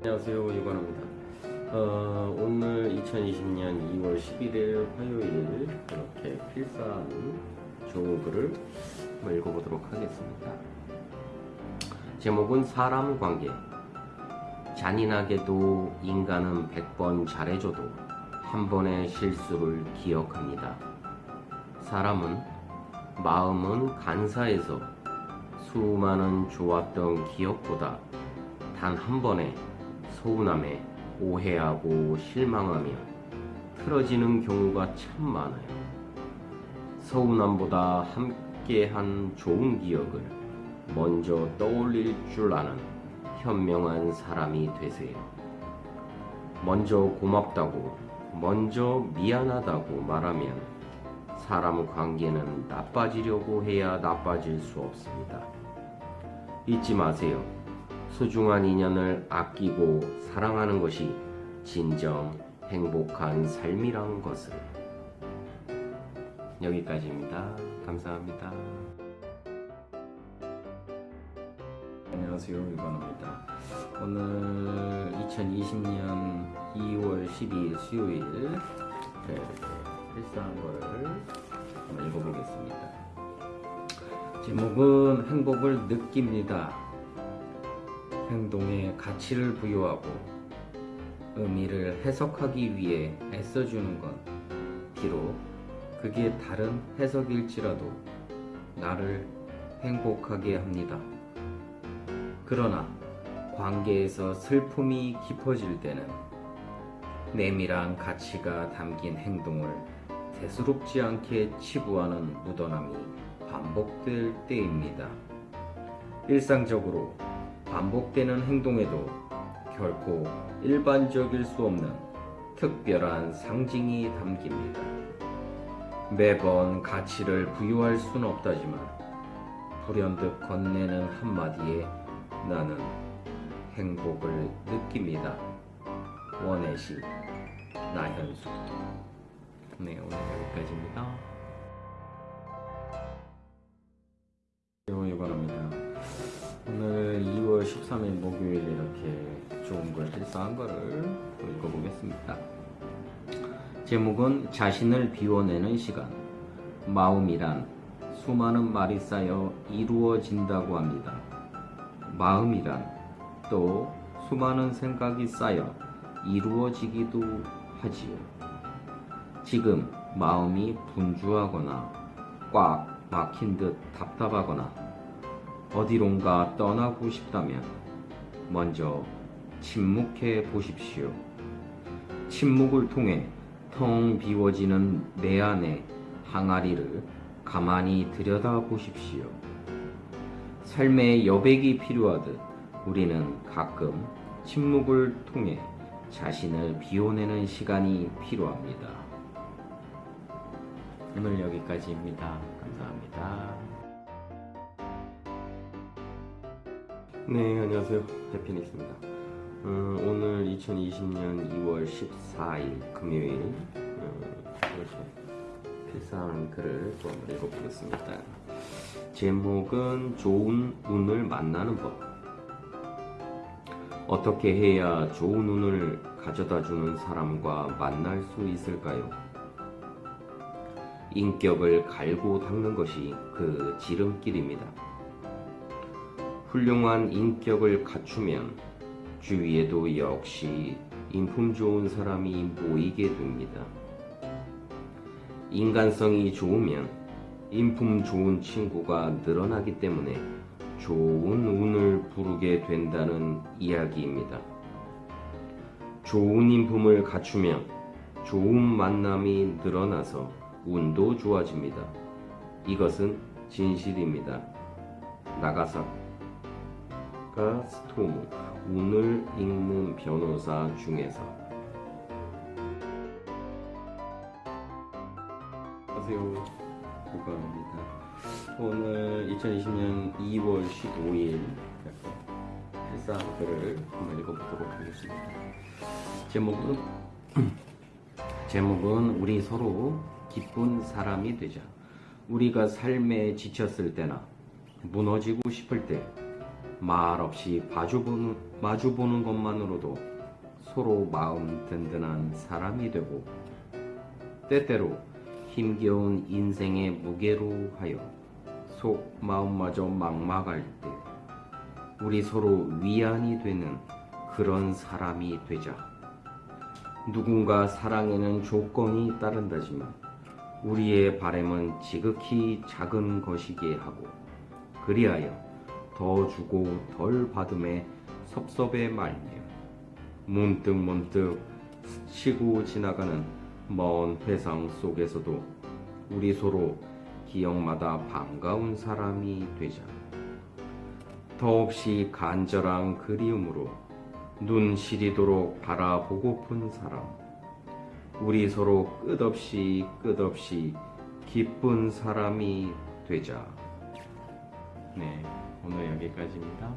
안녕하세요 유관호입니다. 어, 오늘 2020년 2월 11일 화요일 이렇게 필사한 좋은 글을 한번 읽어보도록 하겠습니다. 제목은 사람 관계. 잔인하게도 인간은 100번 잘해줘도 한 번의 실수를 기억합니다. 사람은 마음은 간사해서 수많은 좋았던 기억보다 단 한 번의 서운함에 오해하고 실망하며 틀어지는 경우가 참 많아요. 서운함보다 함께한 좋은 기억을 먼저 떠올릴 줄 아는 현명한 사람이 되세요. 먼저 고맙다고, 먼저 미안하다고 말하면 사람 관계는 나빠지려고 해야 나빠질 수 없습니다. 잊지 마세요. 소중한 인연을 아끼고 사랑하는 것이 진정 행복한 삶이란 것을. 여기까지입니다. 감사합니다. 안녕하세요. 유관호입니다. 오늘 2020년 2월 12일 수요일 네, 필사한 거를 한번 읽어보겠습니다. 제목은 행복을 느낍니다. 행동에 가치를 부여하고 의미를 해석하기 위해 애써주는 건 비록 그게 다른 해석일지라도 나를 행복하게 합니다. 그러나 관계에서 슬픔이 깊어질 때는 내밀한 가치가 담긴 행동을 대수롭지 않게 치부하는 무던함이 반복될 때입니다. 일상적으로 반복되는 행동에도 결코 일반적일 수 없는 특별한 상징이 담깁니다. 매번 가치를 부여할 수는 없다지만 불현듯 건네는 한마디에 나는 행복을 느낍니다. 원혜시 나현수 네 오늘 여기까지입니다. 유관합니다. 오늘 2월 13일 목요일 이렇게 좋은 걸 필사한 거를 읽어보겠습니다. 제목은 자신을 비워내는 시간. 마음이란 수많은 말이 쌓여 이루어진다고 합니다. 마음이란 또 수많은 생각이 쌓여 이루어지기도 하지요. 지금 마음이 분주하거나 꽉 막힌 듯 답답하거나 어디론가 떠나고 싶다면 먼저 침묵해 보십시오. 침묵을 통해 텅 비워지는 내 안의 항아리를 가만히 들여다 보십시오. 삶에 여백이 필요하듯 우리는 가끔 침묵을 통해 자신을 비워내는 시간이 필요합니다. 오늘 여기까지입니다. 감사합니다. 네, 안녕하세요. 해피니스입니다. 어, 오늘 2020년 2월 14일 금요일 어, 이렇게 필사한 글을 또 읽어보겠습니다. 제목은 좋은 운을 만나는 법. 어떻게 해야 좋은 운을 가져다 주는 사람과 만날 수 있을까요? 인격을 갈고 닦는 것이 그 지름길입니다. 훌륭한 인격을 갖추면 주위에도 역시 인품 좋은 사람이 모이게 됩니다. 인간성이 좋으면 인품 좋은 친구가 늘어나기 때문에 좋은 운을 부르게 된다는 이야기입니다. 좋은 인품을 갖추면 좋은 만남이 늘어나서 운도 좋아집니다. 이것은 진실입니다. 나가사카 스토무 운을 읽는 변호사 중에서. 안녕하세요. 고가입니다. 오늘 2020년 2월 15일 필사 글을 한번 읽어보도록 하겠습니다. 제목은 제목은 우리 서로 기쁜 사람이 되자 우리가 삶에 지쳤을 때나 무너지고 싶을 때 말없이 마주보는, 마주보는 것만으로도 서로 마음 든든한 사람이 되고 때때로 힘겨운 인생의 무게로 하여 속 마음마저 막막할 때 우리 서로 위안이 되는 그런 사람이 되자. 누군가 사랑에는 조건이 따른다지만 우리의 바램은 지극히 작은 것이기에 하고 그리하여 더 주고 덜 받음에 섭섭해 말며 문득 문득 스치고 지나가는 먼 회상 속에서도 우리 서로 기억마다 반가운 사람이 되자. 더없이 간절한 그리움으로 눈 시리도록 바라보고픈 사람. 우리 서로 끝없이 끝없이 기쁜 사람이 되자. 네, 오늘 여기까지입니다.